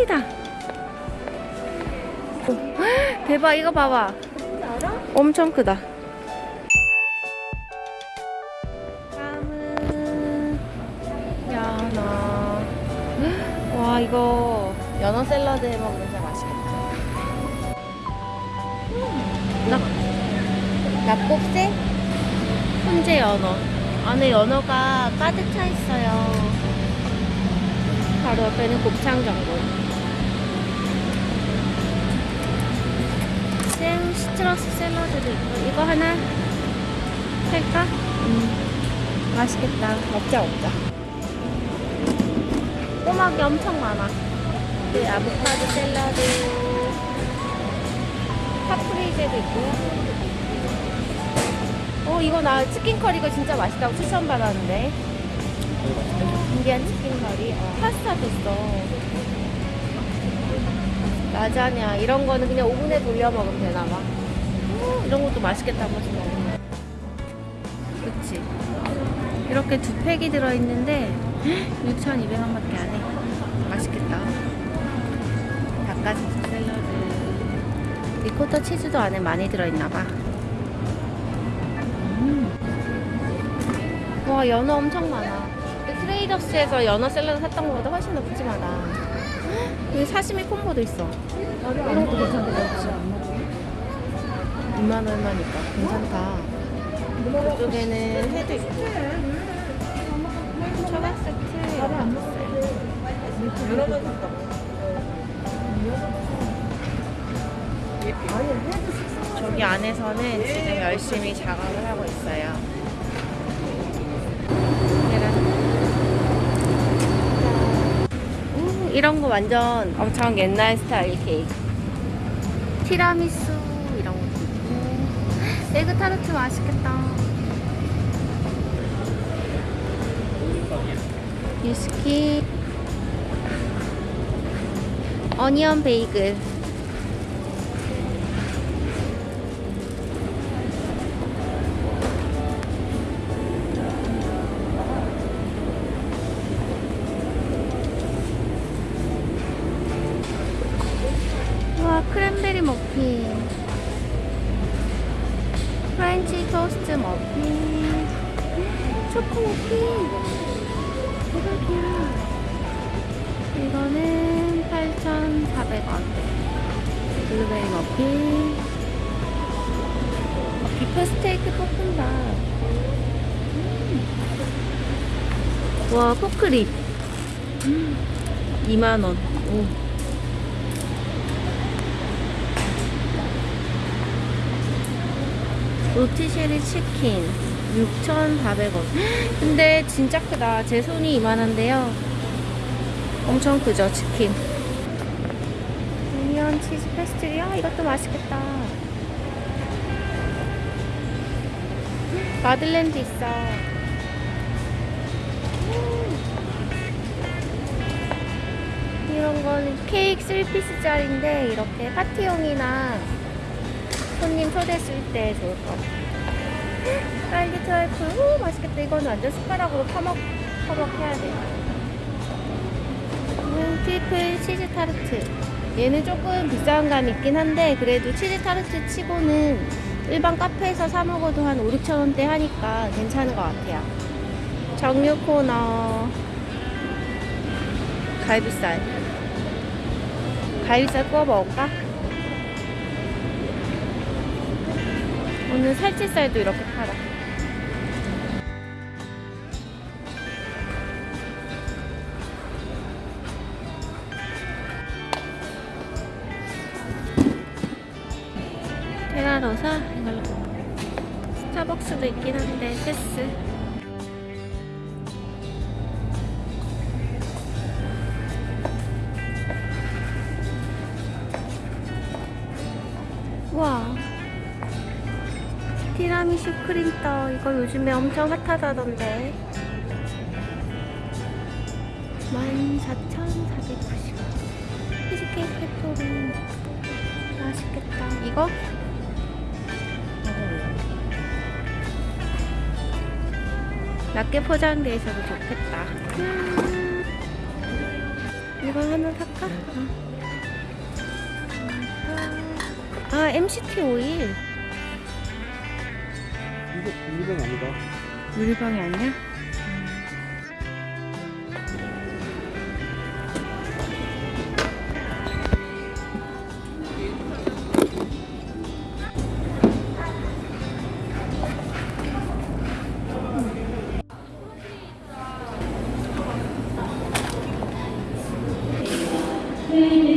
웬일이다. 대박 이거 봐봐. 엄청 크다. 연어 와 이거 연어 샐러드 해먹으면 진짜 맛있겠다. 낙곱새 훈제 연어. 안에 연어가 가득 차 있어요. 바로 옆에는 곱창 전골. 생 시트러스 샐러드도 있고 이거 하나 살까? 음 맛있겠다. 먹자 먹자. 꼬막이 엄청 많아. 그 아보카도 샐러드. 파프리제도 있고요 어 이거 나 치킨 커리가 진짜 맛있다고 추천받았는데. 인디안 치킨 커리. 어, 파스타도 있어. 라자냐 이런 거는 그냥 오븐에 돌려 먹으면 되나 봐 음, 이런 것도 맛있겠다 한 번씩 먹으면 그치. 이렇게 두 팩이 들어있는데 6,200원밖에 안해. 맛있겠다. 닭가슴살 샐러드. 리코타 치즈도 안에 많이 들어있나봐. 음. 와 연어 엄청 많아. 트레이더스에서 연어 샐러드 샀던 것보다 훨씬 더 푸짐하다. 여기 사시미 콤보도 있어. 이런 것도 그렇지 2만 얼마니까? 괜찮다. 이쪽에는 회도 있고. 초밥 세트 있어요. 저기 안에서는 지금 열심히 작업을 하고 있어요. 이런 거 완전 엄청 옛날 스타일 케이크 티라미수 에그 타르트 맛있겠다. 유스키. 어니언 베이글. 와 크랜베리 머핀 프렌치 토스트 머핀 초코 머핀 대박이야 이거는 8,400원. 블루베리 머핀 어, 비프 스테이크 볶음밥. 음. 와 포크립 음. 2만원. 오. 로티쉐리 치킨 6,400원. 근데 진짜 크다. 제 손이 이만한데요. 엄청 크죠 치킨. onion 치즈 페스트리 아 이것도 맛있겠다. 마들렌도 있어. 음. 이런 거는 케이크 3 piece짜리인데 이렇게 파티용이나 손님 초대했을 때 좋을 것 같아요. 딸기 trifle, 오, 맛있겠다. 이거는 완전 숟가락으로 퍼먹, 퍼먹해야 돼. 음, triple 치즈 타르트. 얘는 조금 비싼 감이 있긴 한데, 그래도 치즈 타르트 치고는 일반 카페에서 사먹어도 한 5, 6천원대 하니까 괜찮은 것 같아요. 정육 코너. 갈비살. 갈비살 구워 먹을까? 오늘 살치살도 이렇게 팔아. 테라로사 이걸로 스타벅스도 있긴 한데 패스. 티라미슈 크림떡 이거 요즘에 엄청 핫하다던데. 14,490원 치즈케이크 페토리 맛있겠다. 이거? 낮게 포장돼 있어서 좋겠다. 음, 이거 하나 살까? 어. 아 MCT 오일. 이거 유리병이 아니다 유리병이 아니야? 음.